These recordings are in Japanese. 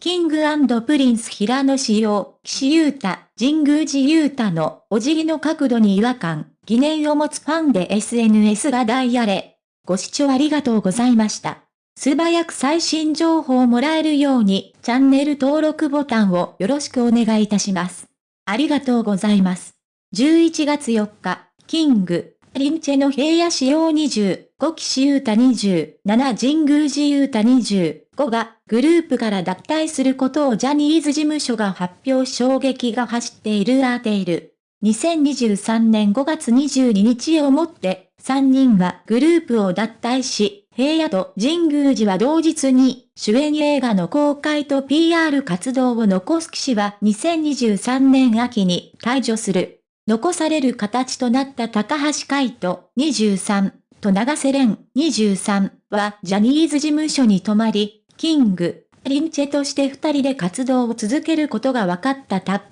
キングプリンス平野紫耀、岸優太、神宮寺優太のお辞儀の角度に違和感、疑念を持つファンで SNS が大荒れ。ご視聴ありがとうございました。素早く最新情報をもらえるように、チャンネル登録ボタンをよろしくお願いいたします。ありがとうございます。11月4日、キング、プリンスの平野紫耀20、5岸優太27、神宮寺優太25がグループから脱退することをジャニーズ事務所が発表衝撃が走っているアーテイル。2023年5月22日をもって、3人はグループを脱退し、平野と神宮寺は同日に主演映画の公開と PR 活動を残す騎士は2023年秋に退場する。残される形となった高橋海人23と長瀬廉23はジャニーズ事務所に泊まり、キング、リンチェとして二人で活動を続けることが分かったタップ。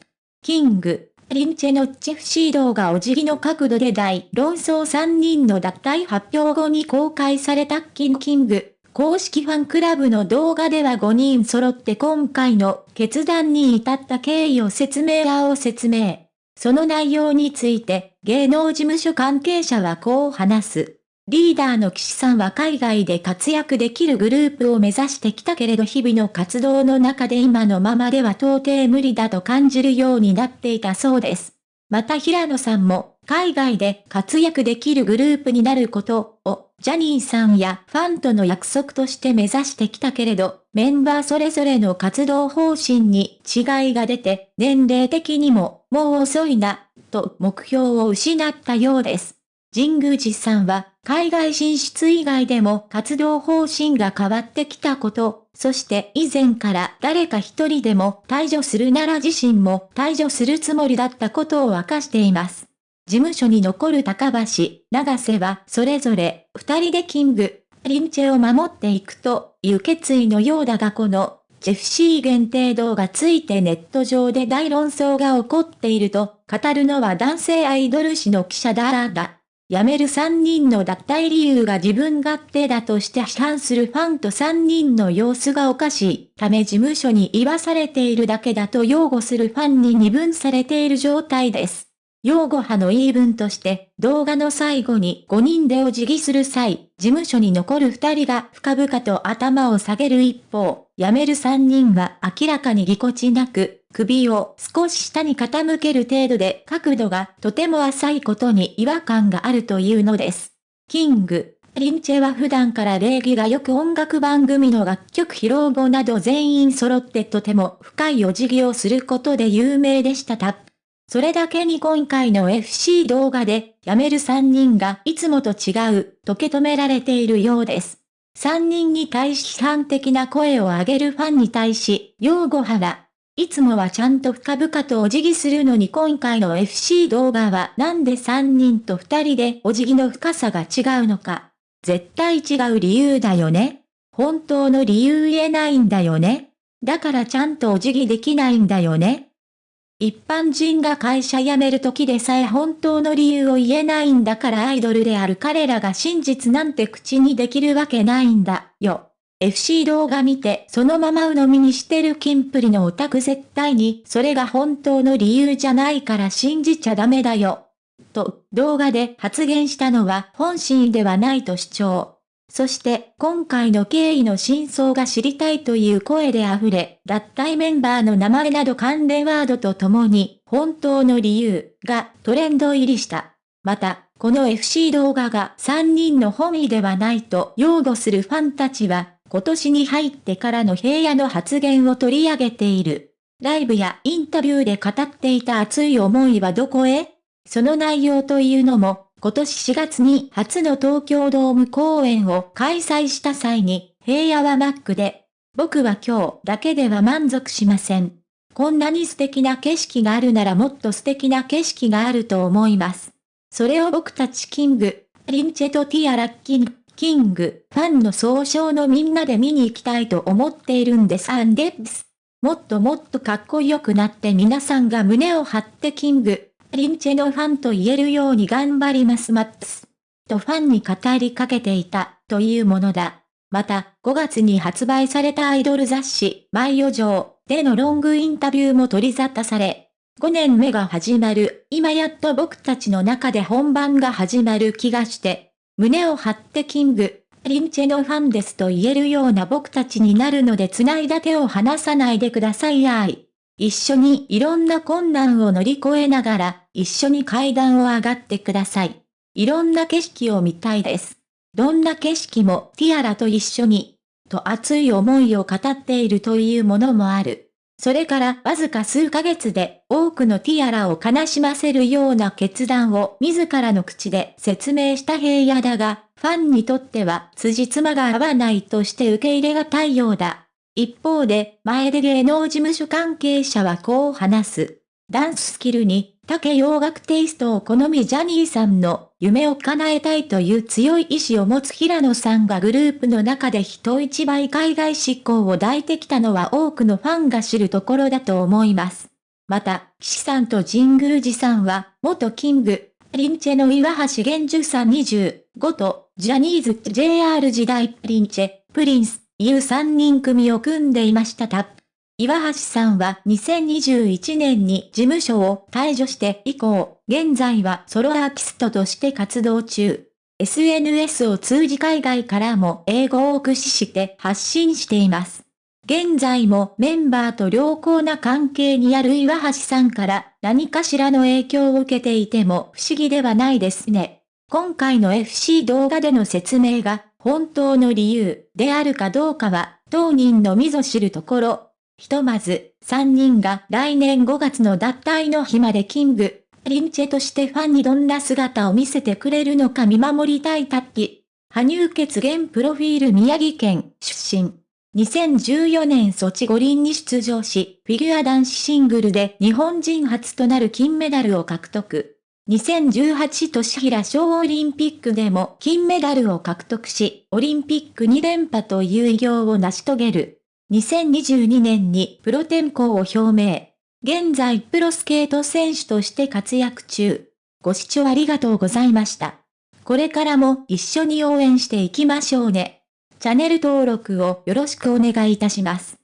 キング、リンチェのチフシー動画お辞儀の角度で大論争3人の脱退発表後に公開されたキングキング。公式ファンクラブの動画では5人揃って今回の決断に至った経緯を説明らを説明。その内容について芸能事務所関係者はこう話す。リーダーの岸さんは海外で活躍できるグループを目指してきたけれど日々の活動の中で今のままでは到底無理だと感じるようになっていたそうです。また平野さんも海外で活躍できるグループになることをジャニーさんやファンとの約束として目指してきたけれど、メンバーそれぞれの活動方針に違いが出て年齢的にももう遅いな、と目標を失ったようです。神宮寺さんは海外進出以外でも活動方針が変わってきたこと、そして以前から誰か一人でも退場するなら自身も退場するつもりだったことを明かしています。事務所に残る高橋、長瀬はそれぞれ二人でキング、リンチェを守っていくという決意のようだがこのジェフシー限定動画ついてネット上で大論争が起こっていると語るのは男性アイドル誌の記者だらだ。辞める3人の脱退理由が自分勝手だとして批判するファンと3人の様子がおかしいため事務所に言わされているだけだと擁護するファンに二分されている状態です。擁護派の言い分として、動画の最後に5人でお辞儀する際、事務所に残る2人が深々と頭を下げる一方、辞める3人は明らかにぎこちなく、首を少し下に傾ける程度で角度がとても浅いことに違和感があるというのです。キング、リンチェは普段から礼儀がよく音楽番組の楽曲披露後など全員揃ってとても深いお辞儀をすることで有名でしたた。それだけに今回の FC 動画で、辞める3人がいつもと違う、と受け止められているようです。3人に対し批判的な声を上げるファンに対し、擁護派は、いつもはちゃんと深々とお辞儀するのに今回の FC 動画はなんで3人と2人でお辞儀の深さが違うのか。絶対違う理由だよね。本当の理由言えないんだよね。だからちゃんとお辞儀できないんだよね。一般人が会社辞める時でさえ本当の理由を言えないんだからアイドルである彼らが真実なんて口にできるわけないんだよ。FC 動画見てそのまま鵜呑みにしてるキンプリのオタク絶対にそれが本当の理由じゃないから信じちゃダメだよ。と動画で発言したのは本心ではないと主張。そして今回の経緯の真相が知りたいという声で溢れ、脱退メンバーの名前など関連ワードとともに、本当の理由がトレンド入りした。また、この FC 動画が3人の本意ではないと擁護するファンたちは、今年に入ってからの平野の発言を取り上げている。ライブやインタビューで語っていた熱い思いはどこへ？その内容というのも、今年4月に初の東京ドーム公演を開催した際に、平野はマックで、僕は今日だけでは満足しません。こんなに素敵な景色があるならもっと素敵な景色があると思います。それを僕たちキング、リンチェとティアラッキン、キング、ファンの総称のみんなで見に行きたいと思っているんですアンデップス。もっともっとかっこよくなって皆さんが胸を張ってキング、リンチェのファンと言えるように頑張りますマックス。とファンに語りかけていた、というものだ。また、5月に発売されたアイドル雑誌、マイオ城でのロングインタビューも取り沙汰され、5年目が始まる、今やっと僕たちの中で本番が始まる気がして、胸を張ってキング、リンチェのファンですと言えるような僕たちになるので繋いだ手を離さないでくださいやい。一緒にいろんな困難を乗り越えながら、一緒に階段を上がってください。いろんな景色を見たいです。どんな景色もティアラと一緒に、と熱い思いを語っているというものもある。それからわずか数ヶ月で多くのティアラを悲しませるような決断を自らの口で説明した平野だが、ファンにとっては辻褄が合わないとして受け入れがたいようだ。一方で、前で芸能事務所関係者はこう話す。ダンススキルに竹洋楽テイストを好みジャニーさんの夢を叶えたいという強い意志を持つ平野さんがグループの中で人一倍海外執行を抱いてきたのは多くのファンが知るところだと思います。また、岸さんと神宮寺さんは、元キング、リンチェの岩橋玄樹さん25と、ジャニーズ JR 時代リンチェ、プリンス、いう3人組を組んでいましたた。岩橋さんは2021年に事務所を退場して以降、現在はソロアーティストとして活動中。SNS を通じ海外からも英語を駆使して発信しています。現在もメンバーと良好な関係にある岩橋さんから何かしらの影響を受けていても不思議ではないですね。今回の FC 動画での説明が本当の理由であるかどうかは当人のみぞ知るところひとまず、3人が来年5月の脱退の日までキング、リンチェとしてファンにどんな姿を見せてくれるのか見守りたいタッキ。羽生血現プロフィール宮城県出身。2014年ソチ五輪に出場し、フィギュア男子シングルで日本人初となる金メダルを獲得。2018年平小オリンピックでも金メダルを獲得し、オリンピック2連覇という偉業を成し遂げる。2022年にプロ転向を表明。現在プロスケート選手として活躍中。ご視聴ありがとうございました。これからも一緒に応援していきましょうね。チャンネル登録をよろしくお願いいたします。